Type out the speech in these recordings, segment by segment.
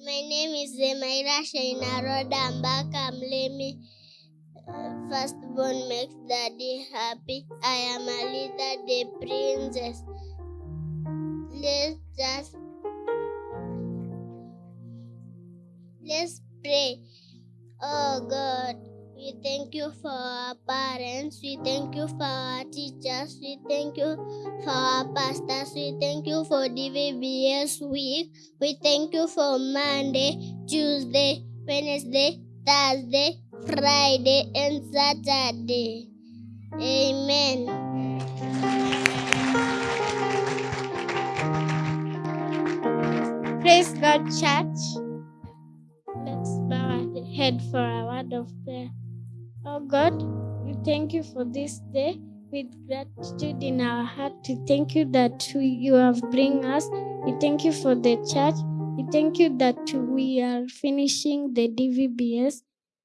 My name is Zemaira Shainaroda Mbaka Mlemi. Uh, Firstborn makes daddy happy. I am a leader, the princess. Let's just let's pray. Oh God, we thank you for our parents. We thank you for our teachers. We thank you for our pastors. We thank you for DVBS week. We thank you for Monday, Tuesday, Wednesday, Thursday, Friday, and Saturday. Amen. Praise God, church. Let's bow our head for a word of prayer. Oh God, we thank you for this day. With gratitude in our heart, we thank you that you have bring us. We thank you for the church. We thank you that we are finishing the DVBS.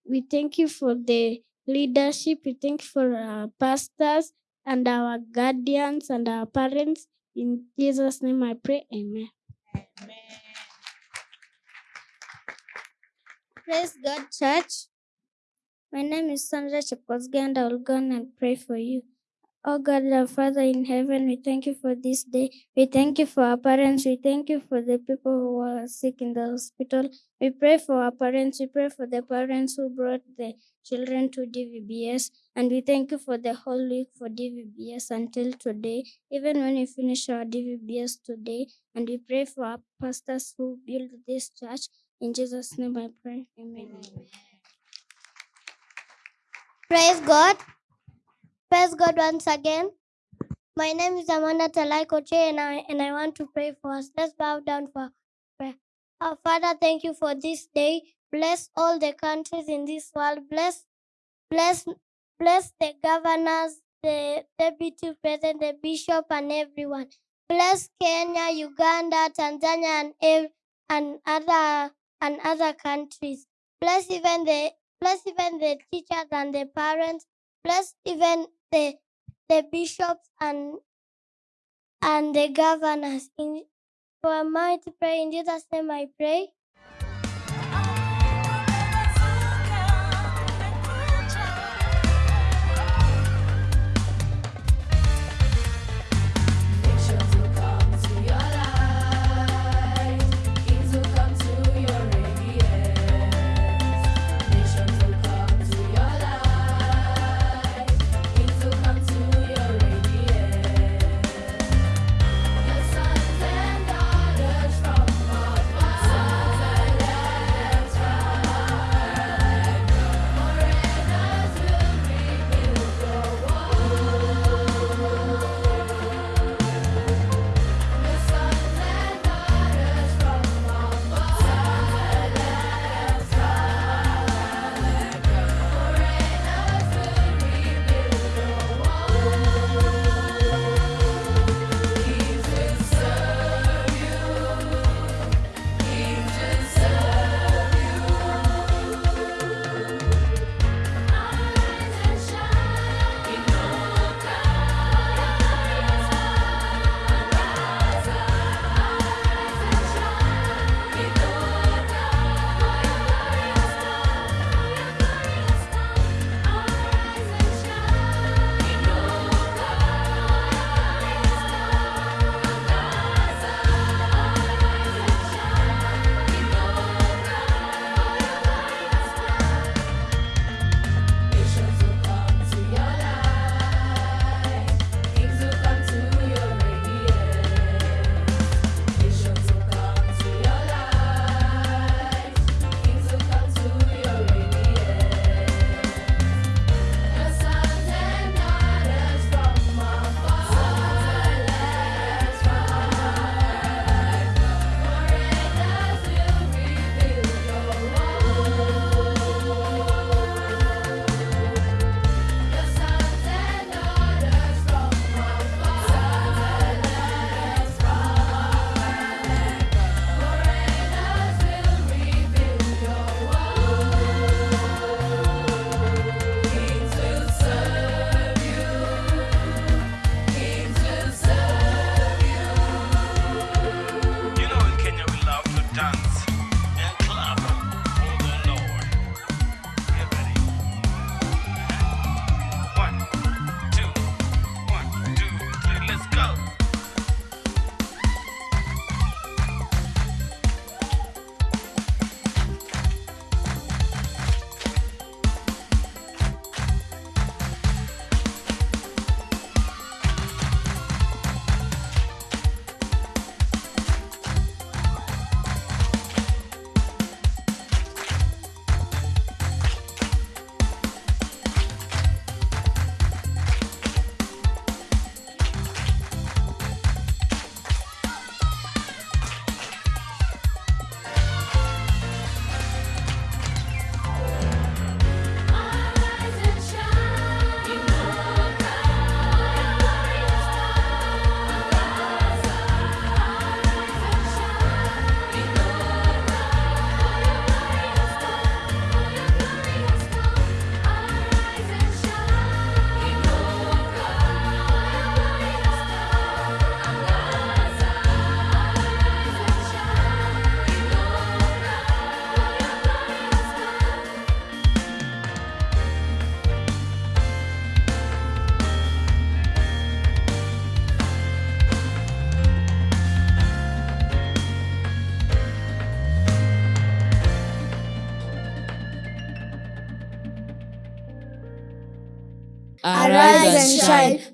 We thank you for the leadership. We thank you for our pastors and our guardians and our parents. In Jesus' name I pray. Amen. Praise God, church. My name is Sandra Chepkosgei, I will go and pray for you. Oh God, our Father in heaven, we thank you for this day. We thank you for our parents. We thank you for the people who are sick in the hospital. We pray for our parents. We pray for the parents who brought the children to DVBS. And we thank you for the whole week for DVBS until today, even when we finish our DVBS today. And we pray for our pastors who build this church. In Jesus' name I pray. Amen. Praise God. Praise God once again. My name is Amanda Talai Koche and I, and I want to pray for us. Let's bow down for prayer. Our Father, thank you for this day. Bless all the countries in this world. Bless, bless, bless the governors, the deputy president, the bishop, and everyone. Bless Kenya, Uganda, Tanzania, and and other and other countries. Bless even the bless even the teachers and the parents. Bless even the the bishops and and the governors. In for a mighty prayer in Jesus' name I pray.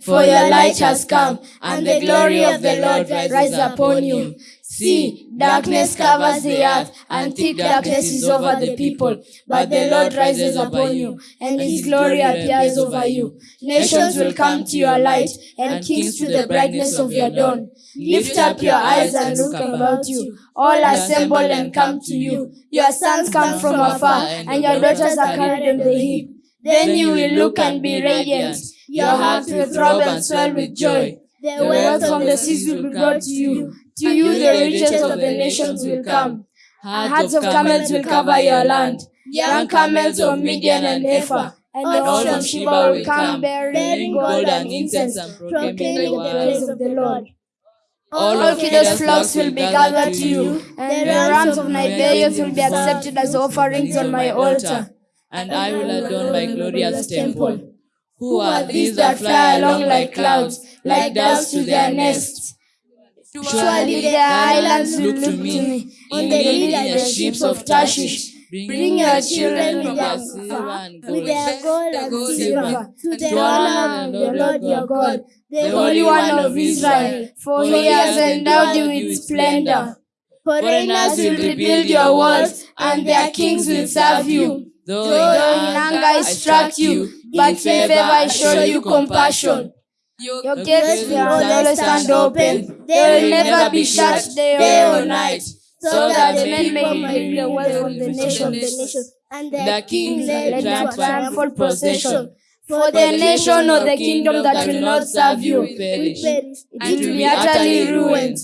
For your light has come, and the glory of the Lord rises upon you. See, darkness covers the earth, and thick darkness is over the people. But the Lord rises upon you, and his glory appears over you. Nations will come to your light, and kings to the brightness of your dawn. Lift up your eyes and look about you. All assemble and come to you. Your sons come from afar, and your daughters are carried on the hip. Then you will look and be radiant. Your heart will throb and swell with joy. The wealth from the seas will be brought to you. To you the riches of the nations will come. Herds of camels will cover your land. Young camels of Midian and Ephah. And the horse of Sheba will come bearing gold and incense, proclaiming the praise of the Lord. All of Kedar's flocks will be gathered to you, and the rams of Nebaioth will be accepted as offerings on my altar. and I will adorn my glorious temple. Who are these that fly along like clouds, like doves to their nests? Surely their islands look to me. In the lead are the ships of Tarshish. Bring your children with their, with their gold and silver to the honor of the Lord your God, the Holy One of Israel, for he has endowed you with splendor. Foreigners will rebuild your walls, and their kings will serve you. Though Though in anger I struck you, but in favor I show you compassion. Your gates will always stand open, they will never be shut day or night, so that the men may bring the wealth from the nations, and the kings led to a triumphal procession. For the nation or the kingdom that will not serve you, will perish. it will be utterly ruined.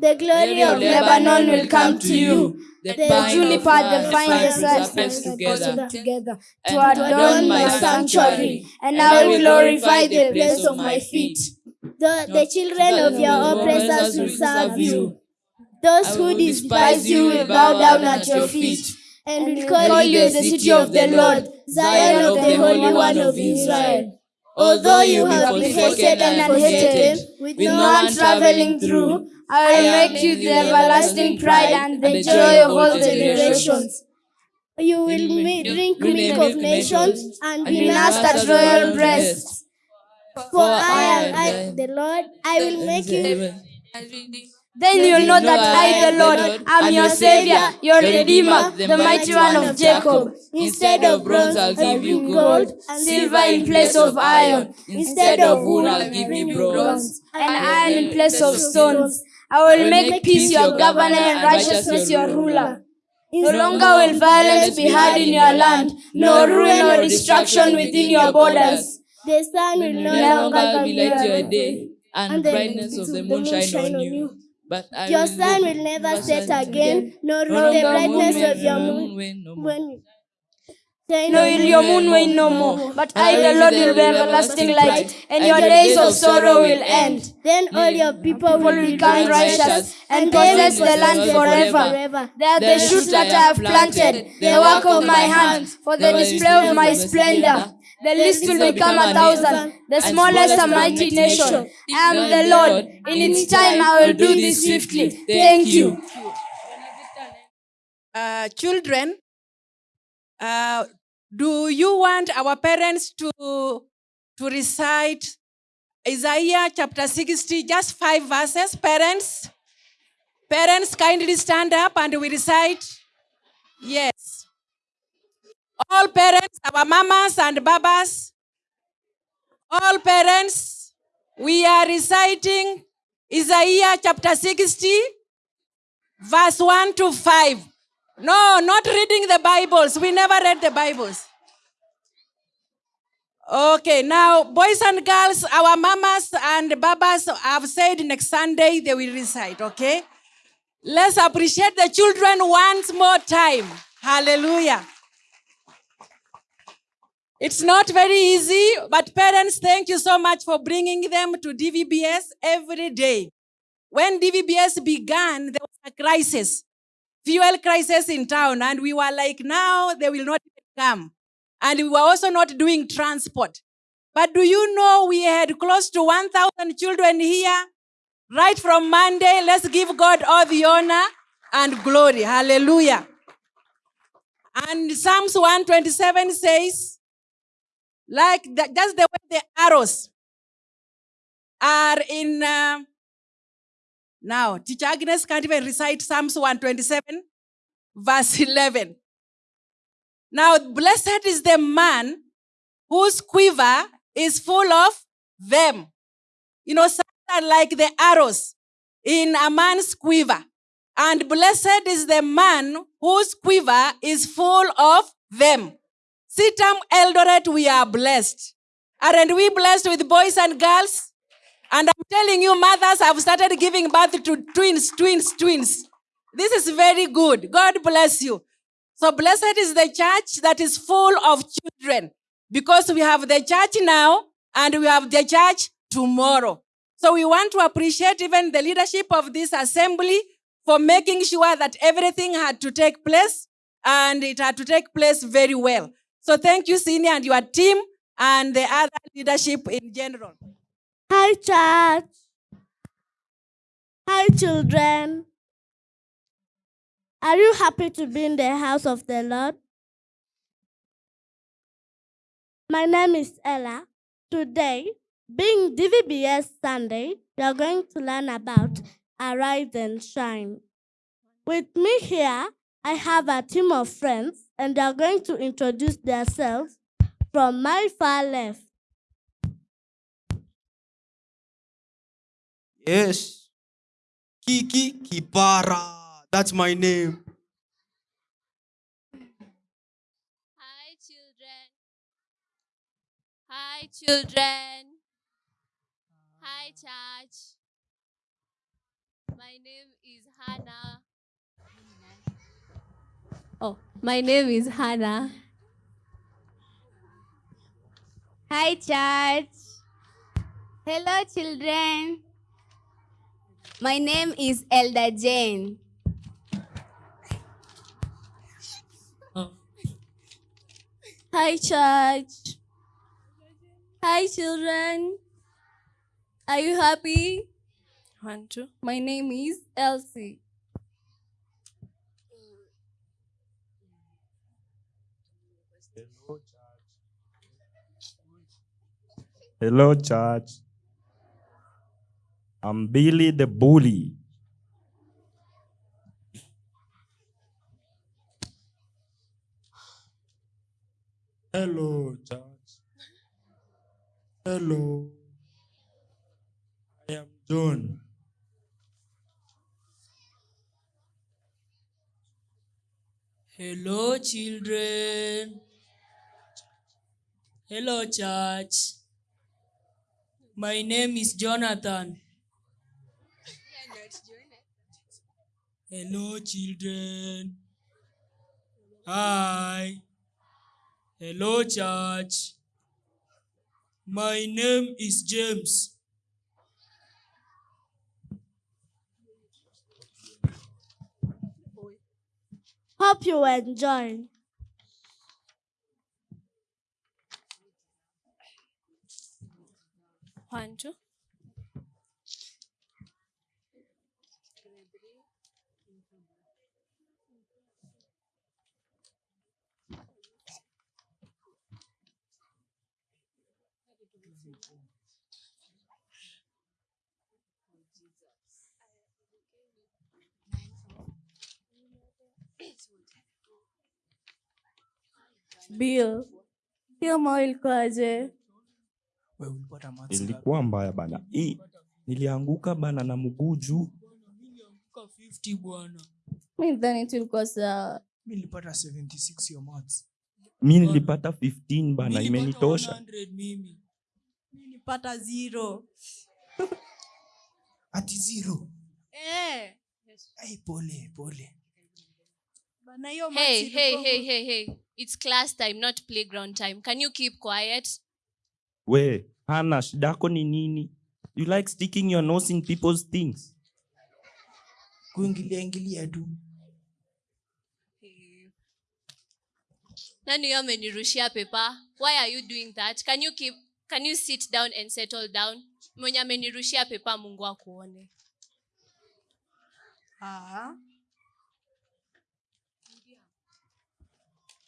The glory of Lebanon will come to you. The The of the cypress cypress together, together to adorn my sanctuary, and I will glorify the place of my feet. The, the children of your oppressors will serve you. Those who despise you will bow down at your feet, and will call you the city of the Lord, Zion of the Holy One of Israel. Although you have been hated and hated, with no one traveling through, I will make you the everlasting pride and the joy of all the generations. You will drink milk of nations and be nursed at royal breasts. For I am I, the Lord, I will make you Then you'll know that I, the Lord, am your Savior, your Redeemer, the mighty one of Jacob. Instead of bronze, I'll give you gold, Silver in place of iron, Instead of wood, I'll give you bronze. and iron in place of stones. I will make peace your governor and righteousness your ruler. No longer will violence be heard in your land, nor ruin or destruction within your borders. The sun will no longer will light your day, and brightness of the moon shine on you. But I Your sun will never set set again, nor will the brightness of your moon wane you. your moon wane no more, but I, the Lord, will be everlasting light, and your days of sorrow will end. Then all your people will will become righteous righteous and and possess the land forever. forever. They are the shoots that I have planted, the work of my hands, for the display of my splendor. The least will become a thousand, the smallest a mighty nation. I am the Lord. In its time I will do this swiftly. Thank you. uh, children, uh, do you want our parents to, to recite Isaiah chapter 60, just five verses? Parents, parents, kindly stand up and we recite. Yes. All parents, our mamas and babas, all parents, we are reciting Isaiah chapter 60, verse 1 to 5. No, not reading the Bibles. We never read the Bibles. Okay, now, boys and girls, our mamas and babas have said next Sunday they will recite, okay? Let's appreciate the children once more time. Hallelujah. It's not very easy, but parents, thank you so much for bringing them to DVBS every day. When DVBS began, there was a crisis fuel crisis in town, and we were like, now they will not come. And we were also not doing transport. But do you know we had close to 1,000 children here? Right from Monday, let's give God all the honor and glory. Hallelujah. And Psalms 127 says, like the, just the way the arrows are in. Uh, now, Teacher Agnes can't even recite Psalms 127, verse 11. Now, blessed is the man whose quiver is full of them. You know, some are like the arrows in a man's quiver. And blessed is the man whose quiver is full of them. CITAM Eldoret, we are blessed. Aren't we blessed with boys and girls? And I'm telling you, mothers have started giving birth to twins, twins, twins. This is very good. God bless you. So blessed is the church that is full of children because we have the church now and we have the church tomorrow. So we want to appreciate even the leadership of this assembly for making sure that everything had to take place and it had to take place very well. So thank you, Senior, and your team and the other leadership in general. Hi, church. Hi, children. Are you happy to be in the house of the Lord? My name is Ella. Today, being DVBS Sunday, we are going to learn about Arise and Shine. With me here, I have a team of friends, and they are going to introduce themselves from my far left. Yes. Kiki Kipara. That's my name. Hi, children. Hi, children. Hi, church. My name is Hannah. Oh, my name is Hannah. Hi, church. Hello, children. My name is Elder Jane. Hi, church. Hi, children. Are you happy? One, two. My name is Elsie. Hello, church. I'm Billy the Bully. Hello, church. Hello. I am John. Hello, children. Hello, church. My name is Jonathan. Hello, children. Hi. Hello, church. My name is James. Hope you enjoy. One, two. Bill, hiyo moyo ilikuwaje? Ilikuwa mbaya bana. Hii nilianguka bana na mguu juu. Kwa 50 bwana. Mi dhani tulikuwa sawa. Mi nilipata 76 your maths. Mi nilipata 15 bana, imenitosha. 100 mimi. Nilipata zero. Ati zero. Eh. Hey, pole, pole. Hiyo Hey, hey, hey, hey, hey. It's class time, not playground time. Can you keep quiet? We, Hana, shida yako ni nini? You like sticking your nose in people's things. Kuingilia ingilia tu. Nani huyo amenirushia pepa? Why are you doing that? Can you keep can you sit down and settle down? Mwenye amenirushia pepa Mungu akuone. Ah.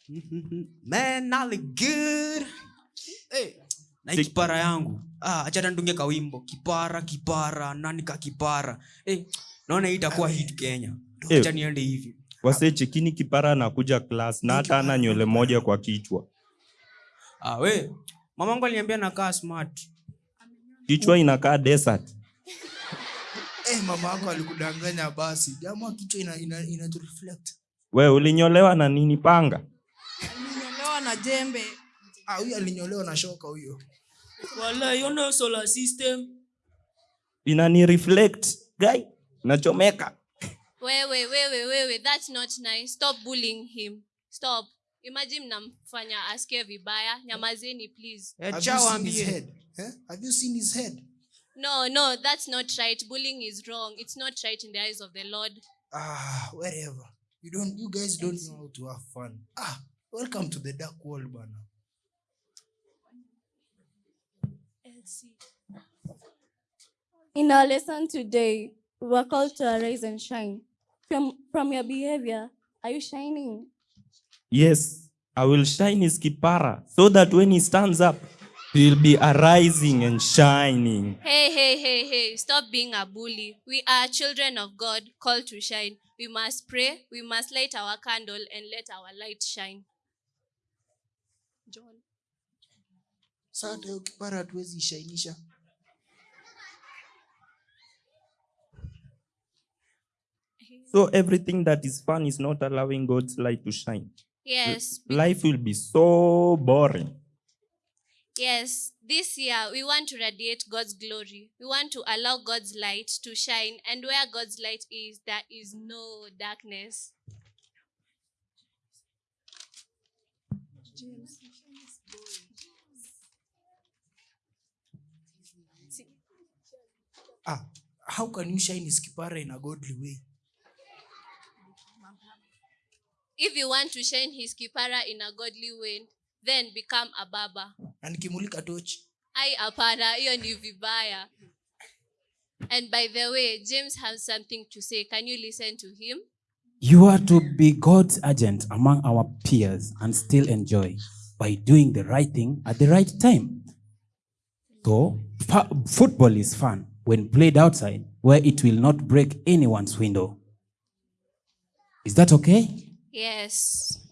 Man, I look good. hey, na hii kipara yangu. Ah, acha tandunge kawimbo. Kipara kipara nani ka kipara? Hey, naona hii itakuwa hit kenya. Eh. acha niende hivi. Wase chekini kipara anakuja class na hata ana nywele moja kwa kichwa. Ah, we mamangu aliniambia nakaa smart. Kichwa inakaa desert. Hey, mama yako alikudanganya basi. Jamaa kichwa ina, ina, ina ina we ulinyolewa na nini panga jembe. ah huyo alinyolewa na shoka huyo. Wala yona solar system. Inani reflect guy nachomeka. Wewe wewe wewe that's not nice. Stop bullying him. Stop. Imagine mnamfanya asikie vibaya. Nyamazeni please. Have you seen his head? Eh? Have you seen his head? no no that's not right. Bullying is wrong. It's not right in the eyes of the lord. Ah, wherever. You don't you guys don't know how to have fun. Ah, welcome to the dark world, bana. In our lesson today, we were called to arise and shine. From, from your behavior, are you shining? yes i will shine his kipara so that when he stands up he'll be arising and shining hey hey hey hey stop being a bully we are children of god called to shine we must pray we must light our candle and let our light shine john Sasa hiyo kipara hatuwezi ishainisha. so everything that is fun is not allowing god's light to shine yes life will be so boring Yes, this year we want to radiate God's glory. We want to allow God's light to shine, and where God's light is, there is no darkness. Ah, how can you shine his kipara in a godly way? If you want to shine his kipara in a godly way, then become a baba. Na nikimulika tochi. Ai hapana, hiyo ni vibaya. And by the way, James has something to say. Can you listen to him? You are to be God's agent among our peers and still enjoy by doing the right thing at the right time. So, football is fun when played outside where it will not break anyone's window. Is that okay? Yes.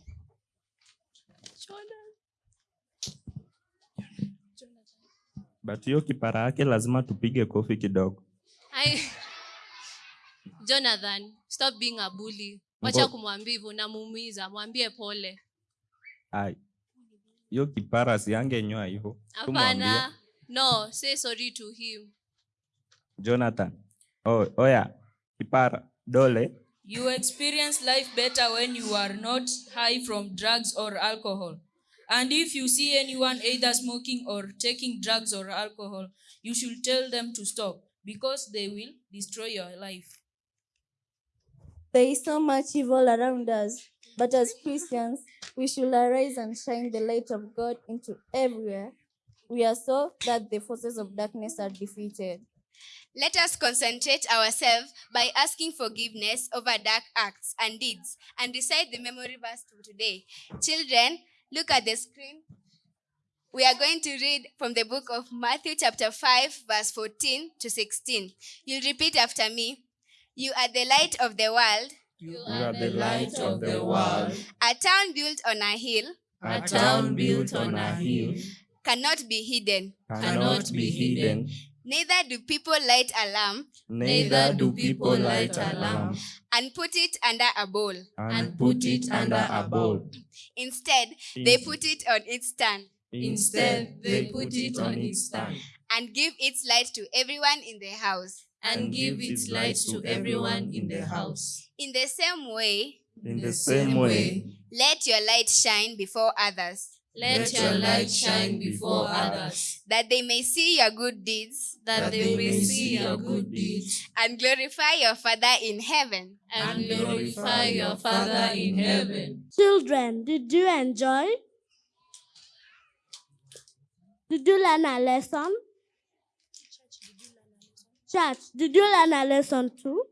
but hiyo kipara yake lazima tupige kofi kidogo I... Jonathan, stop being a bully. Wacha kumwambia hivyo, namuumiza mwambie pole. ai hiyo kipara siangenyoa hivyo Hapana. No, say sorry to him. jonathan oh, oya kipara dole You experience life better when you are not high from drugs or alcohol. And if you see anyone either smoking or taking drugs or alcohol, you should tell them to stop because they will destroy your life. There is so much evil around us, but as Christians, we should arise and shine the light of God into everywhere. We are so that the forces of darkness are defeated. Let us concentrate ourselves by asking forgiveness over dark acts and deeds and recite the memory verse for today. Children, look at the screen. We are going to read from the book of Matthew, chapter 5, verse 14 to 16. You'll repeat after me. You are the light of the world. You are the light of the world. A town built on a hill A town built on a hill cannot be hidden. cannot be hidden. Neither do people light a lamp Neither do people light a lamp and put it under a bowl. and put it under a bowl. Instead, they put it on its stand Instead, they put it on its stand and give its light to everyone in the house. And give its light to everyone in the house. In the same way, In the same way, let your light shine before others, Let your light shine before others, that they may see your good deeds that they may see your good deeds and glorify your Father in heaven. and glorify your Father in heaven. Children, did you enjoy? Did you learn a lesson? Church, did you learn a lesson too?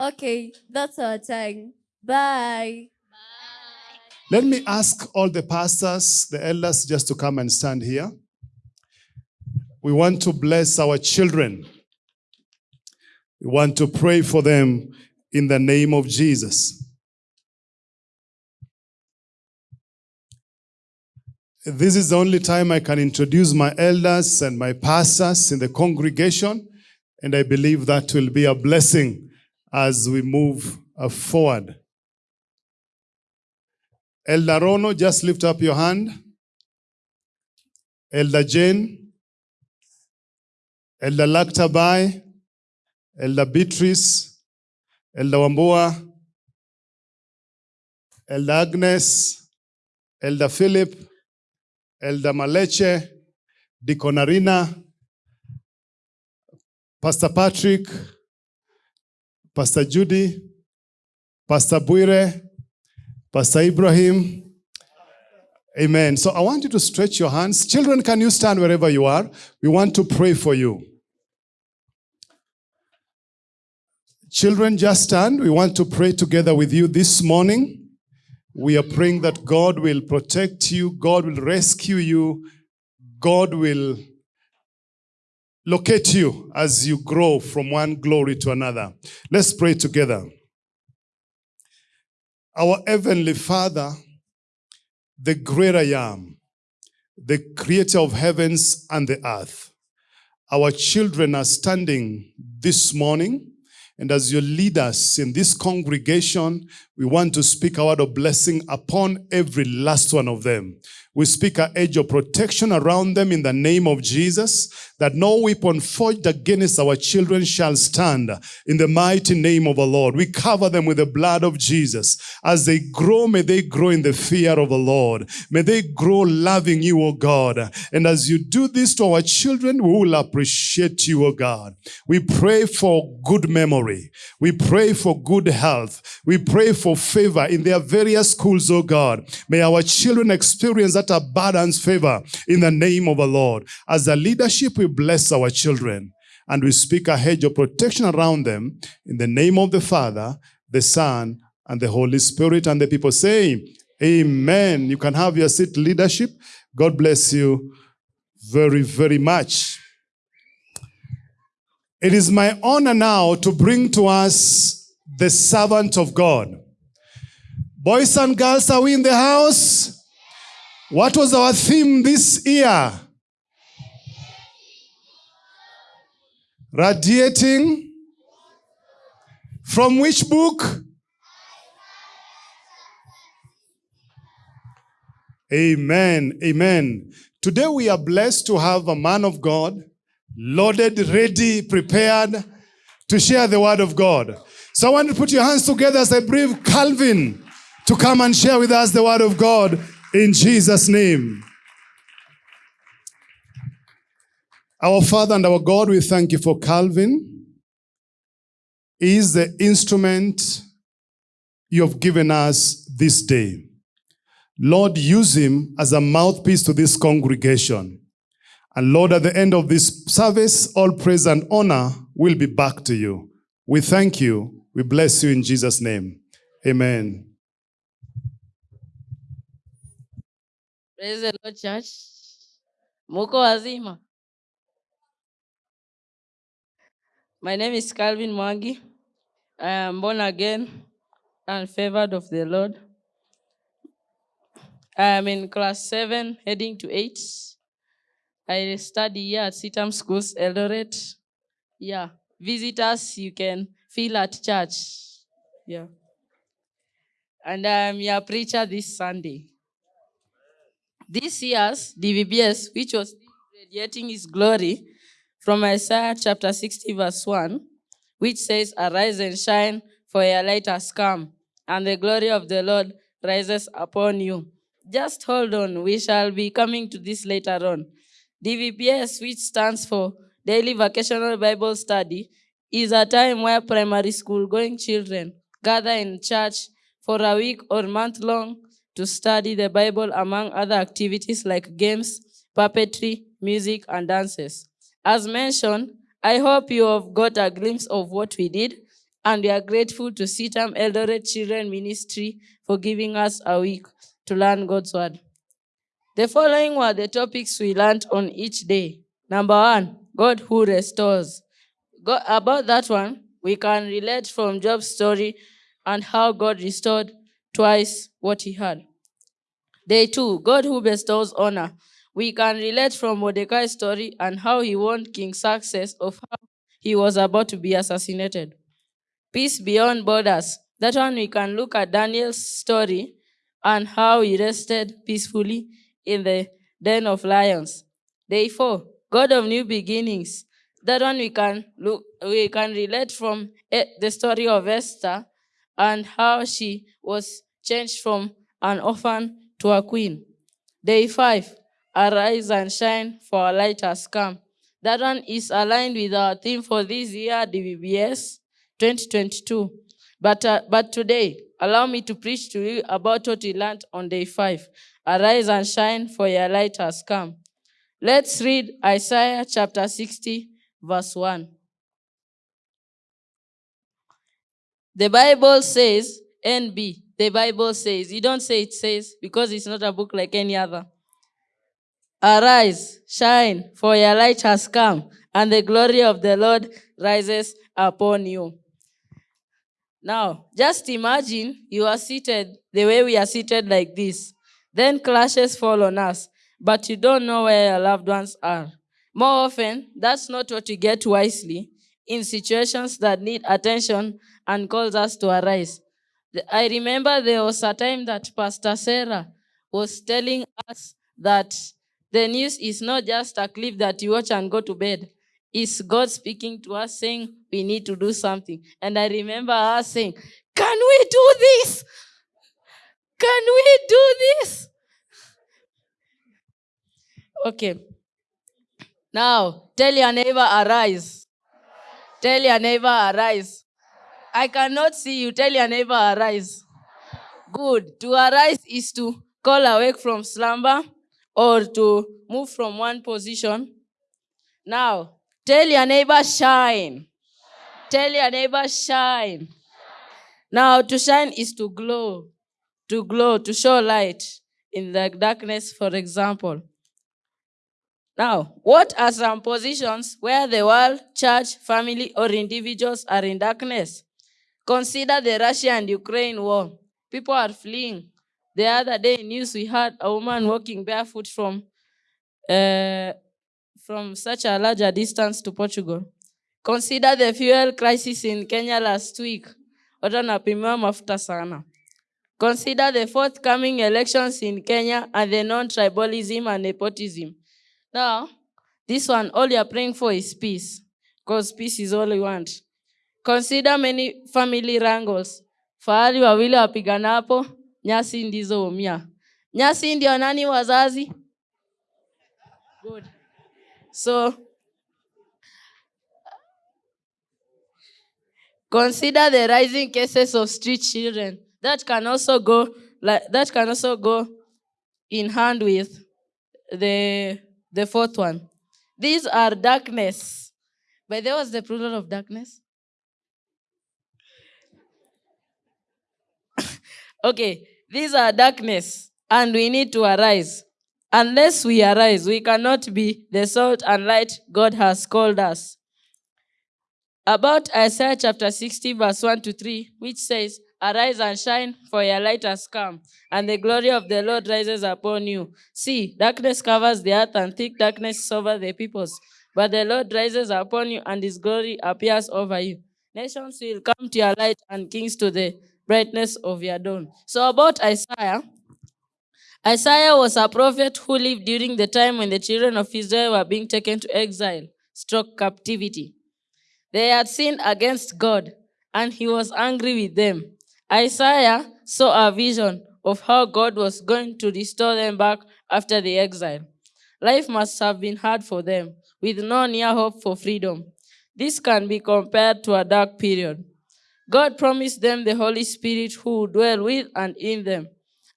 Okay, that's our time. Bye. Let me ask all the pastors, the elders, just to come and stand here. we want to bless our children. We want to pray for them in the name of Jesus. This is the only time I can introduce my elders and my pastors in the congregation, and I believe that will be a blessing as we move uh, forward. Elder Rono, just lift up your hand. Elder Jane, Elder Laktabai, Elder Beatrice, Elder Wambua, Elder Agnes, Elder Philip, Elder Maleche, Deacon Arena, Pastor Patrick, Pastor Judy, Pastor Buire, Pastor Ibrahim. Amen. So I want you to stretch your hands. Children, can you stand wherever you are? We want to pray for you. Children, just stand. We want to pray together with you this morning. We are praying that God will protect you, God will rescue you, God will locate you as you grow from one glory to another. Let's pray together. Our Heavenly Father, the great I am, the creator of heavens and the earth. Our children are standing this morning, and as you lead us in this congregation, we want to speak a word of blessing upon every last one of them. We speak a edge of protection around them in the name of Jesus, that no weapon forged against our children shall stand in the mighty name of the Lord. We cover them with the blood of Jesus. As they grow, may they grow in the fear of the Lord. May they grow loving you, O God. And as you do this to our children, we will appreciate you, O God. We pray for good memory. We pray for good health. We pray for favor in their various schools, O God. May our children experience that abundance favor in the name of the Lord. As a leadership, we bless our children and we speak a hedge of protection around them in the name of the Father, the Son, and the Holy Spirit. And the people say, Amen. You can have your seat, leadership. God bless you very, very much. It is my honor now to bring to us the servant of God. Boys and girls, are we in the house? What was our theme this year? Radiating. From which book? Amen. Amen. Today we are blessed to have a man of God, loaded, ready, prepared to share the word of God. So I want to put your hands together as I bring Calvin to come and share with us the word of God in Jesus' name. Our Father and our God, we thank you for Calvin. He is the instrument you have given us this day. Lord, use him as a mouthpiece to this congregation. And Lord, at the end of this service, all praise and honor will be back to you. We thank you. We bless you in Jesus' name. Amen. Praise the Lord, church. Muko wazima. My name is Calvin Mwangi. I am born again and favored of the Lord. I am in class 7, heading to 8. I study here at CITAM Schools, Eldoret. Yeah, visitors, you can feel at church. Yeah. And I'm your preacher this Sunday. This year's DVBS, which was radiating his glory, from Isaiah chapter 60, verse 1, which says, Arise and shine, for your light has come, and the glory of the Lord rises upon you. Just hold on, we shall be coming to this later on. DVBS, which stands for Daily Vocational Bible Study, is a time where primary school going children gather in church for a week or month long to study the Bible among other activities like games, puppetry, music, and dances. As mentioned, I hope you have got a glimpse of what we did, and we are grateful to CITAM Eldoret Children Ministry for giving us a week to learn God's Word. The following were the topics we learned on each day. Number one, God who restores. About that one, we can relate from Job's story and how God restored twice what he had. Day two, God who bestows honor. We can relate from Mordecai's story and how he warned King Xerxes of how he was about to be assassinated. Peace beyond borders. That one we can look at Daniel's story and how he rested peacefully in the den of lions. Day four, God of new beginnings. That one we can look we can relate from eh, the story of Esther and how she was changed from an orphan to a queen. Day five, arise and shine, for our light has come. That one is aligned with our theme for this year, DVBS 2022. But, uh, but today, allow me to preach to you about what we learned on day five. Arise and shine, for your light has come. Let's read Isaiah chapter 60, verse 1. The Bible says, NB, the Bible says, you don't say it says because it's not a book like any other. Arise, shine, for your light has come, and the glory of the Lord rises upon you. Now, just imagine you are seated the way we are seated like this. Then clashes fall on us, but you don't know where your loved ones are. More often, that's not what you get wisely in situations that need attention and calls us to arise. I remember there was a time that Pastor Sarah was telling us that the news is not just a clip that you watch and go to bed. It's God speaking to us saying we need to do something. And I remember her saying, Can we do this? Can we do this? Okay. Now, tell your neighbor, arise. Tell your neighbor, arise. I cannot see you. Tell your neighbor, arise. Good. To arise is to call awake from slumber or to move from one position. Now, tell your neighbor, shine. Tell your neighbor, shine. Now, to shine is to glow, to glow, to show light in the darkness, for example. Now, what are some positions where the world, church, family, or individuals are in darkness? Consider the Russia and Ukraine war. People are fleeing. The other day in news, we had a woman walking barefoot from, uh, from such a larger distance to Portugal. Consider the fuel crisis in Kenya last week. Watu wanapimiwa mafuta sana. Consider the forthcoming elections in Kenya and the non-tribalism and nepotism. Now, this one, all you're praying for is peace, because peace is all we want. Consider many family wrangles. Fahali wawili wapiganapo, nyasi ndizo umia. Nyasi ndio nani wazazi? Good. So, consider the rising cases of street children. That can also go like that can also go in hand with the the fourth one. These are darkness. But there was the plural of darkness. Okay, these are darkness, and we need to arise. Unless we arise, we cannot be the salt and light God has called us. About Isaiah chapter 60, verse 1 to 3, which says, Arise and shine, for your light has come, and the glory of the Lord rises upon you. See, darkness covers the earth, and thick darkness over the peoples. But the Lord rises upon you, and his glory appears over you. Nations will come to your light, and kings to the brightness of your dawn. So, about Isaiah, Isaiah was a prophet who lived during the time when the children of Israel were being taken to exile, struck captivity. They had sinned against God, and he was angry with them. Isaiah saw a vision of how God was going to restore them back after the exile. Life must have been hard for them, with no near hope for freedom. This can be compared to a dark period. God promised them the Holy Spirit who would dwell with and in them.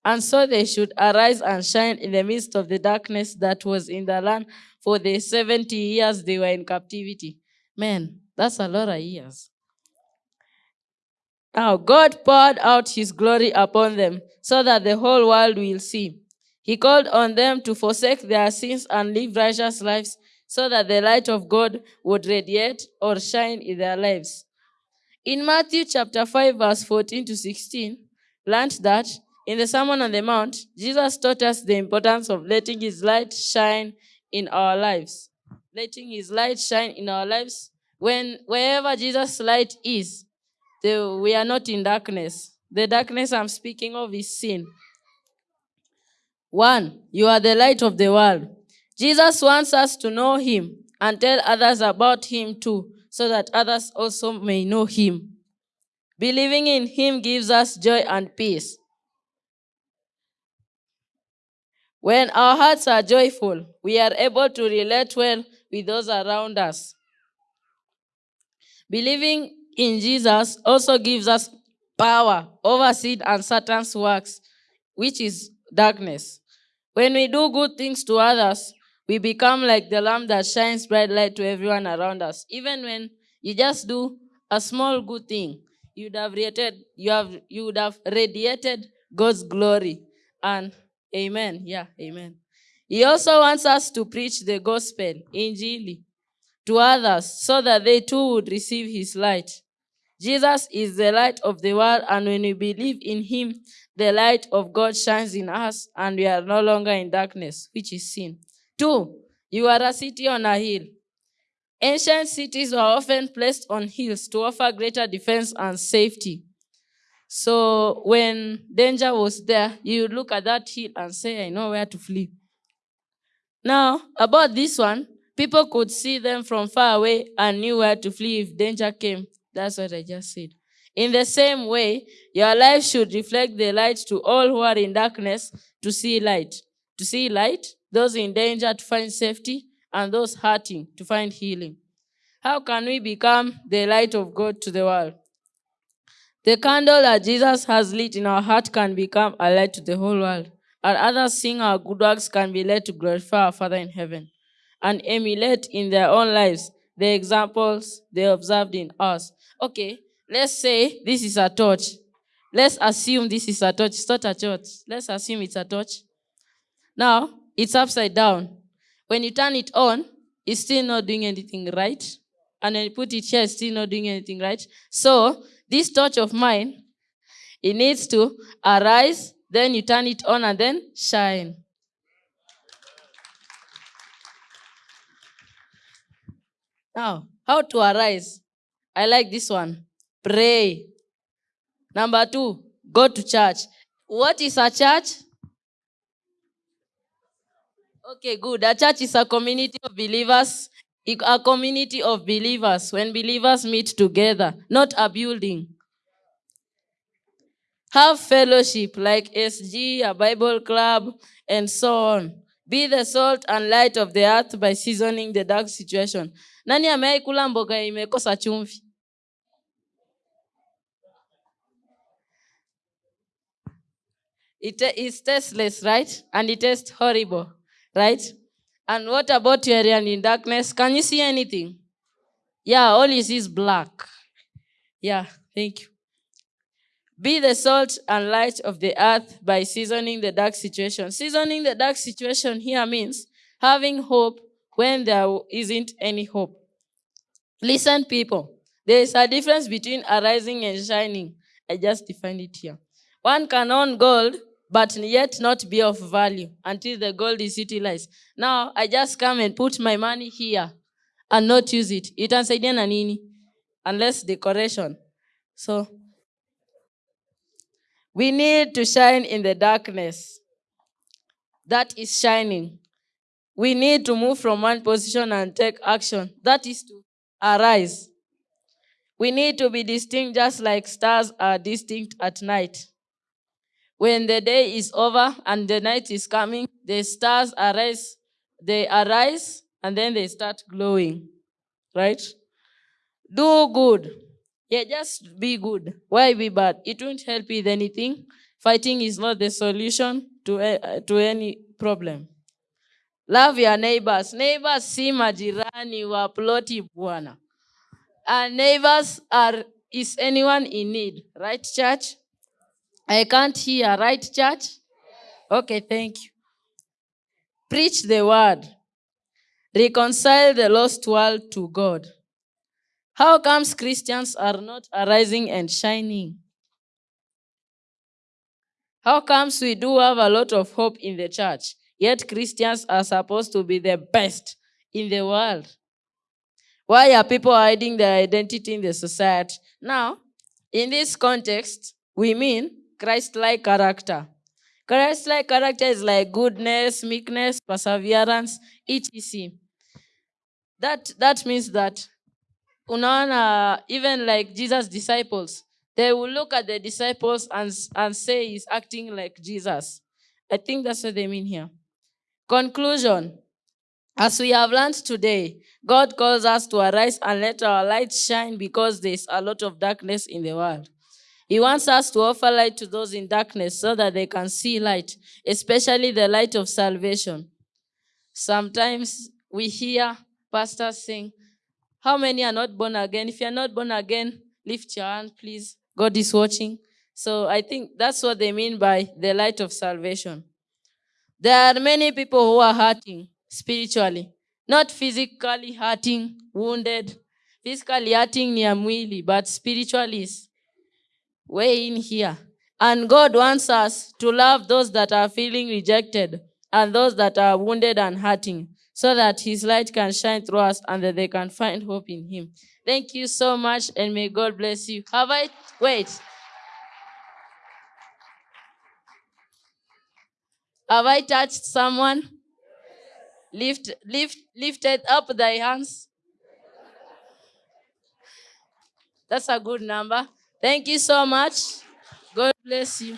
And so they should arise and shine in the midst of the darkness that was in the land for the 70 years they were in captivity. Man, that's a lot of years. Now, God poured out his glory upon them so that the whole world will see. He called on them to forsake their sins and live righteous lives so that the light of God would radiate or shine in their lives. In Matthew chapter 5, verse 14 to 16, learned that in the Sermon on the Mount, Jesus taught us the importance of letting his light shine in our lives. Letting his light shine in our lives. When wherever Jesus' light is, the, we are not in darkness. The darkness I'm speaking of is sin. One, you are the light of the world. Jesus wants us to know him and tell others about him too, so that others also may know him. Believing in him gives us joy and peace. When our hearts are joyful, we are able to relate well with those around us. Believing in Jesus also gives us power over sin and Satan's works, which is darkness. When we do good things to others, we become like the lamp that shines bright light to everyone around us. Even when you just do a small good thing, you'd have radiated, you have you would have radiated God's glory. And amen. Yeah, amen. He also wants us to preach the gospel, in injili, to others so that they too would receive his light. Jesus is the light of the world, and when we believe in him, the light of God shines in us, and we are no longer in darkness, which is sin. Two, you are a city on a hill. Ancient cities were often placed on hills to offer greater defense and safety. So when danger was there, you look at that hill and say, I know where to flee. Now, about this one, people could see them from far away and knew where to flee if danger came. That's what I just said. In the same way, your life should reflect the light to all who are in darkness to see light. To see light, those in danger to find safety, and those hurting to find healing. How can we become the light of God to the world? The candle that Jesus has lit in our heart can become a light to the whole world, and others seeing our good works can be led to glorify our Father in heaven and emulate in their own lives the examples they observed in us. Okay, let's say this is a torch. Let's assume this is a torch. It's not a torch. Let's assume it's a torch. Now, it's upside down. When you turn it on, it's still not doing anything right. And when you put it here, it's still not doing anything right. So, this torch of mine, it needs to arise, then you turn it on and then shine. Now, how to arise? I like this one. Pray. Number two, go to church. What is a church? Okay, good. A church is a community of believers, a community of believers when believers meet together, not a building. Have fellowship like SG, a Bible club, and so on. Be the salt and light of the earth by seasoning the dark situation. Nani amewahi mboga imekosa chumvi? It is tasteless, right? And it tastes horrible, right? And what about your area in darkness? Can you see anything? Yeah, all you see is black. Yeah, thank you. Be the salt and light of the earth by seasoning the dark situation. Seasoning the dark situation here means having hope when there isn't any hope. Listen, people, there is a difference between arising and shining. I just defined it here. One can own gold, but yet not be of value until the gold is utilized. Now, I just come and put my money here and not use it. Itansaidia na nini? Unless decoration. So, we need to shine in the darkness. That is shining. We need to move from one position and take action. That is to arise. We need to be distinct just like stars are distinct at night. When the day is over and the night is coming, the stars arise, they arise and then they start glowing. Right? Do good. Yeah, just be good. Why be bad? It won't help with anything. Fighting is not the solution to, uh, to any problem. Love your neighbors. Neighbors si majirani wa ploti bwana. And neighbors are is anyone in need, right, church? I can't hear, right, church? Okay, thank you. Preach the word. reconcile the lost world to God. How comes Christians are not arising and shining? How comes we do have a lot of hope in the church, yet Christians are supposed to be the best in the world? Why are people hiding their identity in the society? Now, in this context, we mean Christ like character. Christ like character is like goodness, meekness, perseverance, etc. That, that means that even like jesus disciples they will look at the disciples and, and say he's acting like jesus i think that's what they mean here conclusion as we have learned today god calls us to arise and let our light shine because there's a lot of darkness in the world he wants us to offer light to those in darkness so that they can see light especially the light of salvation sometimes we hear pastors saying how many are not born again? If you're not born again, lift your hand, please. God is watching. So I think that's what they mean by the light of salvation. There are many people who are hurting spiritually, not physically hurting, wounded. Physically hurting near but spiritually is way in here. And God wants us to love those that are feeling rejected and those that are wounded and hurting so that his light can shine through us and that they can find hope in him. Thank you so much and may God bless you. Have I wait? Have I touched someone? Lift lift lifted up thy hands. That's a good number. Thank you so much. God bless you.